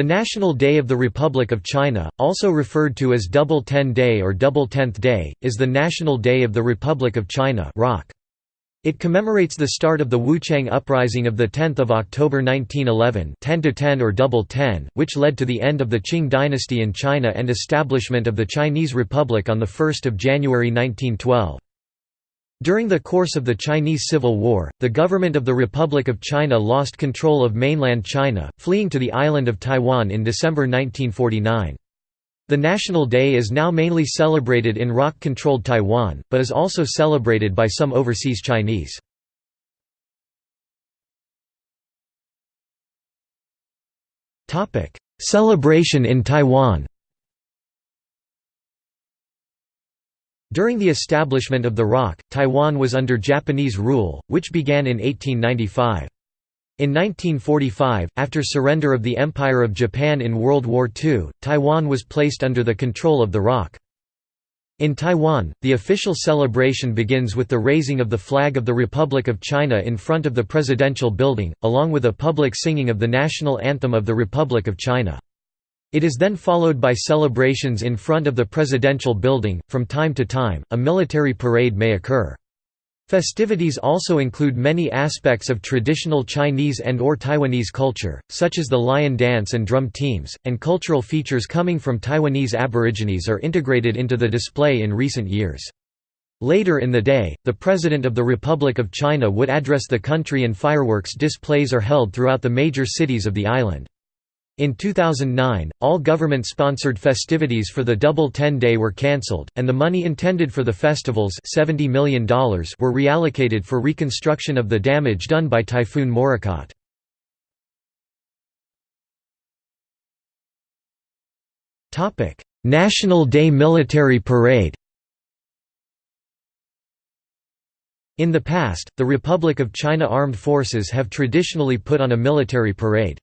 The National Day of the Republic of China, also referred to as Double Ten Day or Double Tenth Day, is the National Day of the Republic of China It commemorates the start of the Wuchang Uprising of 10 October 1911 10 to 10 or Double Ten, which led to the end of the Qing dynasty in China and establishment of the Chinese Republic on 1 January 1912. During the course of the Chinese Civil War, the government of the Republic of China lost control of mainland China, fleeing to the island of Taiwan in December 1949. The National Day is now mainly celebrated in ROC-controlled Taiwan, but is also celebrated by some overseas Chinese. Celebration in Taiwan During the establishment of the ROC, Taiwan was under Japanese rule, which began in 1895. In 1945, after surrender of the Empire of Japan in World War II, Taiwan was placed under the control of the ROC. In Taiwan, the official celebration begins with the raising of the flag of the Republic of China in front of the presidential building, along with a public singing of the national anthem of the Republic of China. It is then followed by celebrations in front of the presidential building. From time to time, a military parade may occur. Festivities also include many aspects of traditional Chinese and or Taiwanese culture, such as the lion dance and drum teams, and cultural features coming from Taiwanese aborigines are integrated into the display in recent years. Later in the day, the President of the Republic of China would address the country and fireworks displays are held throughout the major cities of the island. In 2009, all government-sponsored festivities for the Double Ten Day were cancelled, and the money intended for the festivals $70 million were reallocated for reconstruction of the damage done by Typhoon Morakot. National Day Military Parade In the past, the Republic of China Armed Forces have traditionally put on a military parade.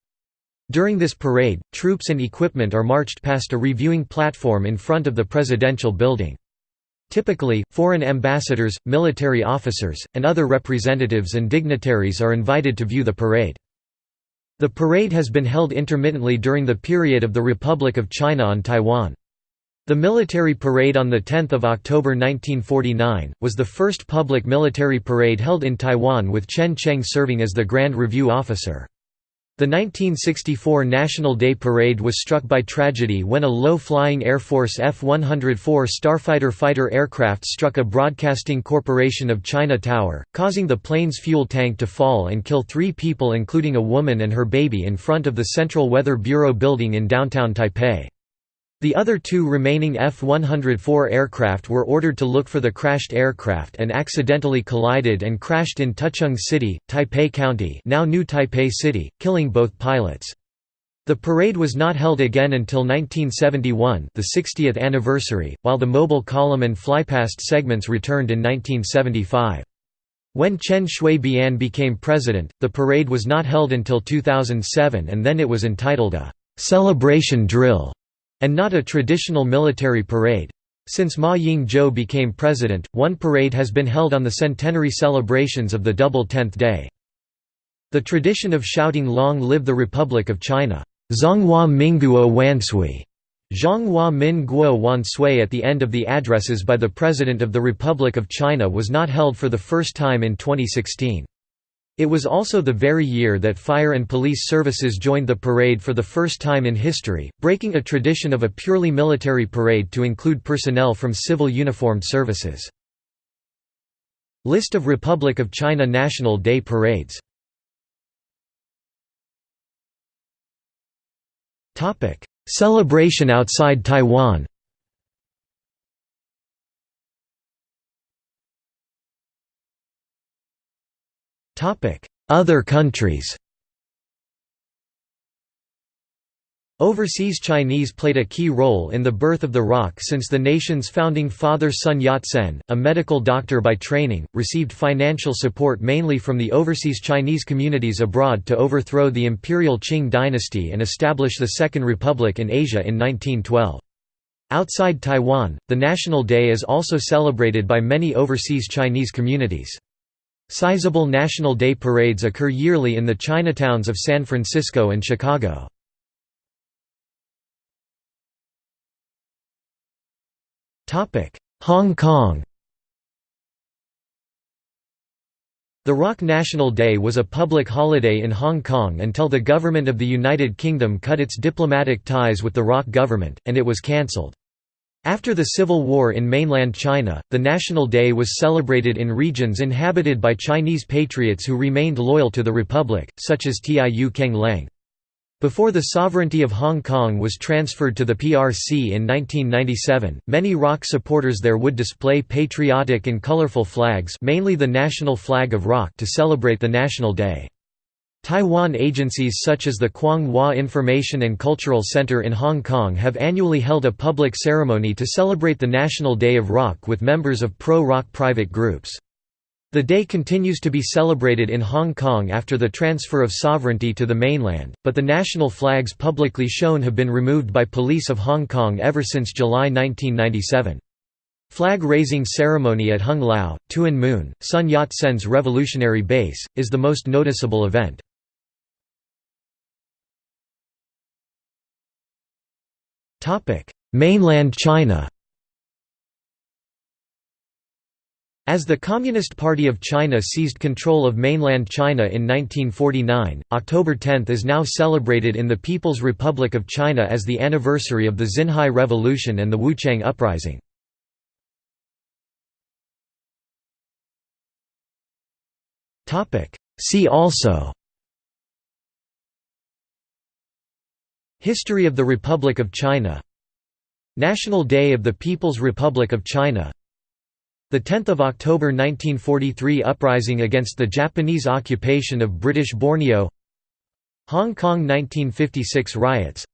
During this parade, troops and equipment are marched past a reviewing platform in front of the presidential building. Typically, foreign ambassadors, military officers, and other representatives and dignitaries are invited to view the parade. The parade has been held intermittently during the period of the Republic of China on Taiwan. The military parade on 10 October 1949, was the first public military parade held in Taiwan with Chen Cheng serving as the Grand Review Officer. The 1964 National Day Parade was struck by tragedy when a low-flying Air Force F-104 Starfighter fighter aircraft struck a Broadcasting Corporation of China tower, causing the plane's fuel tank to fall and kill three people including a woman and her baby in front of the Central Weather Bureau building in downtown Taipei. The other two remaining F-104 aircraft were ordered to look for the crashed aircraft and accidentally collided and crashed in Tucheng City, Taipei County now New Taipei City, killing both pilots. The parade was not held again until 1971 the 60th anniversary, while the mobile column and flypast segments returned in 1975. When Chen Shui-bian became president, the parade was not held until 2007 and then it was entitled a «celebration drill» and not a traditional military parade. Since Ma Ying-jeou became president, one parade has been held on the centenary celebrations of the Double Tenth Day. The tradition of shouting Long live the Republic of China, Zhonghua Minguo Wansui, Zhonghua Min Guo Wansui at the end of the addresses by the President of the Republic of China was not held for the first time in 2016. It was also the very year that fire and police services joined the parade for the first time in history, breaking a tradition of a purely military parade to include personnel from civil uniformed services. List of Republic of China National Day parades Celebration outside Taiwan Other countries Overseas Chinese played a key role in the birth of the ROC since the nation's founding father Sun Yat-sen, a medical doctor by training, received financial support mainly from the overseas Chinese communities abroad to overthrow the imperial Qing dynasty and establish the Second Republic in Asia in 1912. Outside Taiwan, the National Day is also celebrated by many overseas Chinese communities. Sizable National Day parades occur yearly in the Chinatowns of San Francisco and Chicago. Hong Kong The ROC National Day was a public holiday in Hong Kong until the Government of the United Kingdom cut its diplomatic ties with the ROC government, and it was cancelled. After the Civil War in mainland China, the National Day was celebrated in regions inhabited by Chinese patriots who remained loyal to the Republic, such as Tiu Keng Leng. Before the sovereignty of Hong Kong was transferred to the PRC in 1997, many ROC supporters there would display patriotic and colorful flags mainly the national flag of ROC to celebrate the National Day. Taiwan agencies such as the Kwang Hua Information and Cultural Center in Hong Kong have annually held a public ceremony to celebrate the National Day of ROC with members of pro-ROC private groups. The day continues to be celebrated in Hong Kong after the transfer of sovereignty to the mainland, but the national flags publicly shown have been removed by police of Hong Kong ever since July 1997. Flag-raising ceremony at Hung Lau, Tuen Mun, Sun Yat-sen's revolutionary base, is the most noticeable event. Mainland China As the Communist Party of China seized control of mainland China in 1949, October 10 is now celebrated in the People's Republic of China as the anniversary of the Xinhai Revolution and the Wuchang Uprising. See also History of the Republic of China. National Day of the People's Republic of China. The 10th of October 1943 uprising against the Japanese occupation of British Borneo. Hong Kong 1956 riots.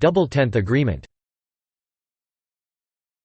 Double Tenth Agreement